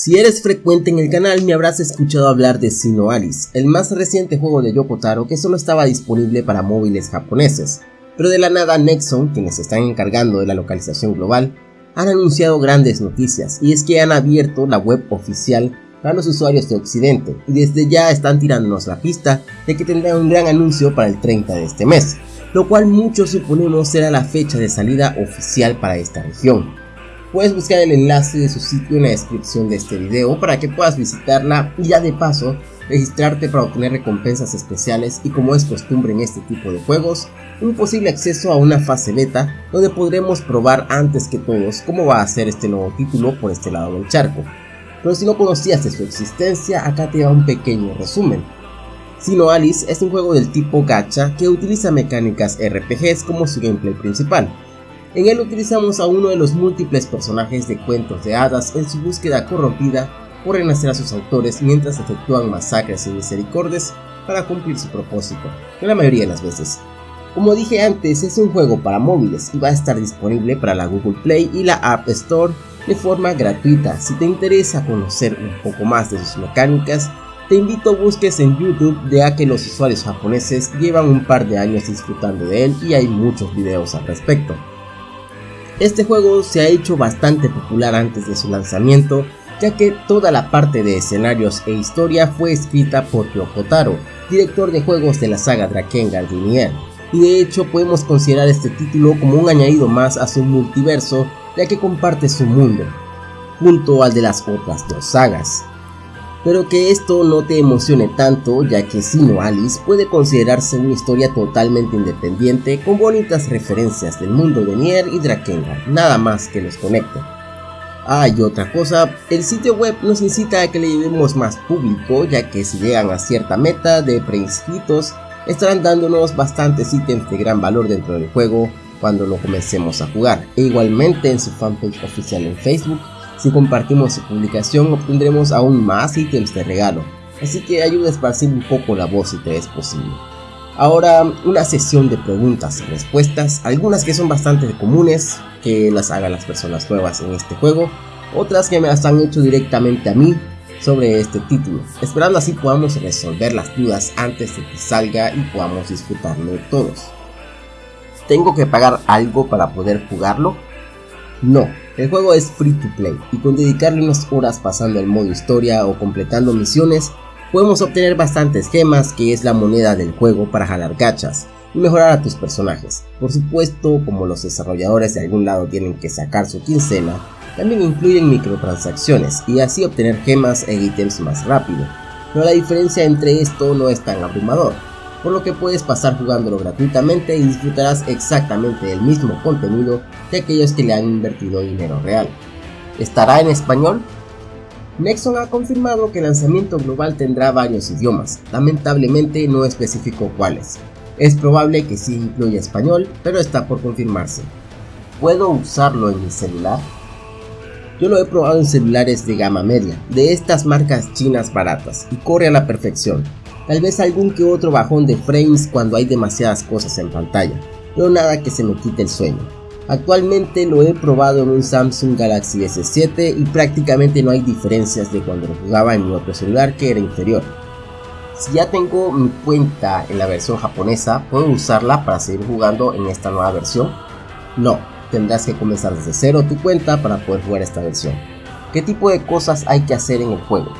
Si eres frecuente en el canal me habrás escuchado hablar de Sino Alice, el más reciente juego de Yoko Taro que solo estaba disponible para móviles japoneses, pero de la nada Nexon, quienes están encargando de la localización global, han anunciado grandes noticias y es que han abierto la web oficial para los usuarios de Occidente y desde ya están tirándonos la pista de que tendrán un gran anuncio para el 30 de este mes, lo cual muchos suponemos será la fecha de salida oficial para esta región. Puedes buscar el enlace de su sitio en la descripción de este video para que puedas visitarla y ya de paso registrarte para obtener recompensas especiales y como es costumbre en este tipo de juegos, un posible acceso a una fase beta donde podremos probar antes que todos cómo va a ser este nuevo título por este lado del charco. Pero si no conocías de su existencia, acá te da un pequeño resumen. Sino Alice es un juego del tipo gacha que utiliza mecánicas RPGs como su gameplay principal, en él utilizamos a uno de los múltiples personajes de cuentos de hadas en su búsqueda corrompida por renacer a sus autores mientras efectúan masacres y misericordias para cumplir su propósito, que la mayoría de las veces. Como dije antes, es un juego para móviles y va a estar disponible para la Google Play y la App Store de forma gratuita. Si te interesa conocer un poco más de sus mecánicas, te invito a busques en YouTube ya que los usuarios japoneses llevan un par de años disfrutando de él y hay muchos videos al respecto. Este juego se ha hecho bastante popular antes de su lanzamiento, ya que toda la parte de escenarios e historia fue escrita por Yoko Taro, director de juegos de la saga Drakengard Lineal, y de hecho podemos considerar este título como un añadido más a su multiverso, ya que comparte su mundo, junto al de las otras dos sagas pero que esto no te emocione tanto ya que Sino Alice puede considerarse una historia totalmente independiente con bonitas referencias del mundo de Nier y Drakengard, nada más que los conecte. Ah, y otra cosa, el sitio web nos incita a que le llevemos más público ya que si llegan a cierta meta de preinscritos estarán dándonos bastantes ítems de gran valor dentro del juego cuando lo comencemos a jugar. E igualmente en su fanpage oficial en Facebook si compartimos su publicación obtendremos aún más ítems de regalo, así que ayuda a esparcir un poco la voz si te es posible. Ahora una sesión de preguntas y respuestas, algunas que son bastante comunes, que las hagan las personas nuevas en este juego, otras que me las han hecho directamente a mí sobre este título, esperando así podamos resolver las dudas antes de que salga y podamos disfrutarlo todos. ¿Tengo que pagar algo para poder jugarlo? No, el juego es free to play y con dedicarle unas horas pasando el modo historia o completando misiones, podemos obtener bastantes gemas que es la moneda del juego para jalar gachas y mejorar a tus personajes. Por supuesto, como los desarrolladores de algún lado tienen que sacar su quincena, también incluyen microtransacciones y así obtener gemas e ítems más rápido. Pero la diferencia entre esto no es tan abrumador, por lo que puedes pasar jugándolo gratuitamente y disfrutarás exactamente del mismo contenido de aquellos que le han invertido dinero real. ¿Estará en español? Nexon ha confirmado que el lanzamiento global tendrá varios idiomas, lamentablemente no especificó cuáles. Es probable que sí incluya español, pero está por confirmarse. ¿Puedo usarlo en mi celular? Yo lo he probado en celulares de gama media, de estas marcas chinas baratas, y corre a la perfección, tal vez algún que otro bajón de frames cuando hay demasiadas cosas en pantalla, pero nada que se me quite el sueño. Actualmente lo he probado en un Samsung Galaxy S7 y prácticamente no hay diferencias de cuando lo jugaba en mi otro celular que era inferior. Si ya tengo mi cuenta en la versión japonesa, ¿puedo usarla para seguir jugando en esta nueva versión? No, tendrás que comenzar desde cero tu cuenta para poder jugar esta versión. ¿Qué tipo de cosas hay que hacer en el juego?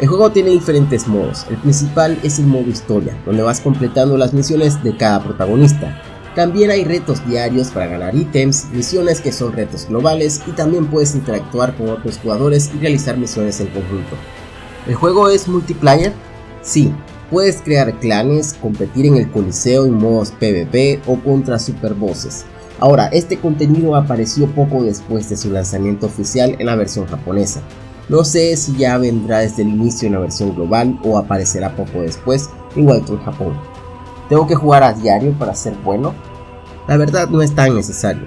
El juego tiene diferentes modos, el principal es el modo historia, donde vas completando las misiones de cada protagonista. También hay retos diarios para ganar ítems, misiones que son retos globales y también puedes interactuar con otros jugadores y realizar misiones en conjunto. ¿El juego es multiplayer? Sí, puedes crear clanes, competir en el coliseo en modos PvP o contra superbosses. Ahora, este contenido apareció poco después de su lanzamiento oficial en la versión japonesa, no sé si ya vendrá desde el inicio en la versión global o aparecerá poco después, igual que en Japón. ¿Tengo que jugar a diario para ser bueno? La verdad no es tan necesario.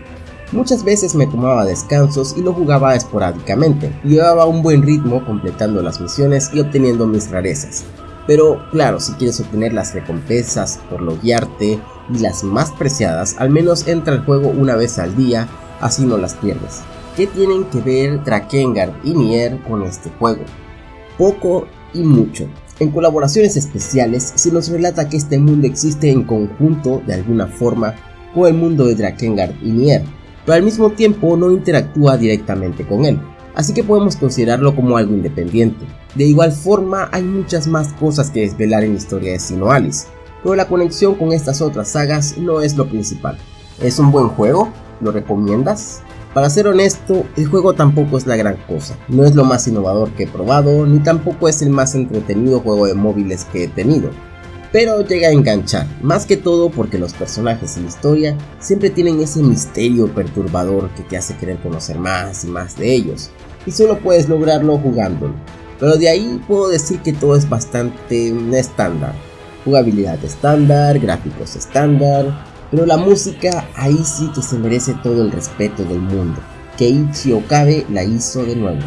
Muchas veces me tomaba descansos y lo jugaba esporádicamente, llevaba un buen ritmo completando las misiones y obteniendo mis rarezas. Pero claro, si quieres obtener las recompensas por loguearte y las más preciadas, al menos entra al juego una vez al día, así no las pierdes. ¿Qué tienen que ver Drakengard y Nier con este juego? Poco y mucho. En colaboraciones especiales se nos relata que este mundo existe en conjunto de alguna forma con el mundo de Drakengard y Nier, pero al mismo tiempo no interactúa directamente con él, así que podemos considerarlo como algo independiente. De igual forma hay muchas más cosas que desvelar en la historia de Sinoalis, pero la conexión con estas otras sagas no es lo principal. ¿Es un buen juego? ¿Lo recomiendas? Para ser honesto, el juego tampoco es la gran cosa, no es lo más innovador que he probado, ni tampoco es el más entretenido juego de móviles que he tenido, pero llega a enganchar, más que todo porque los personajes y la historia siempre tienen ese misterio perturbador que te hace querer conocer más y más de ellos, y solo puedes lograrlo jugándolo. Pero de ahí puedo decir que todo es bastante estándar, jugabilidad estándar, gráficos estándar, pero la música ahí sí que se merece todo el respeto del mundo. Keiichi Okabe la hizo de nuevo.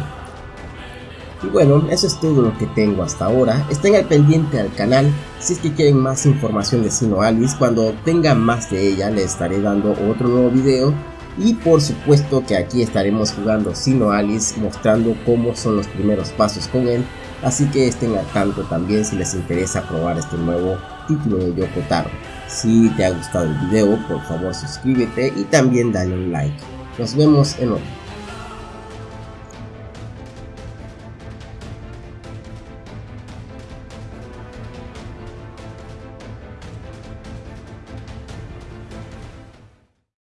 Y bueno, eso es todo lo que tengo hasta ahora. Estén al pendiente al canal si es que quieren más información de Sino Alice. Cuando tenga más de ella les estaré dando otro nuevo video. Y por supuesto que aquí estaremos jugando Sino Alice mostrando cómo son los primeros pasos con él. Así que estén al tanto también si les interesa probar este nuevo título de Yoko Taro. Si te ha gustado el video, por favor suscríbete y también dale un like. Nos vemos en otro.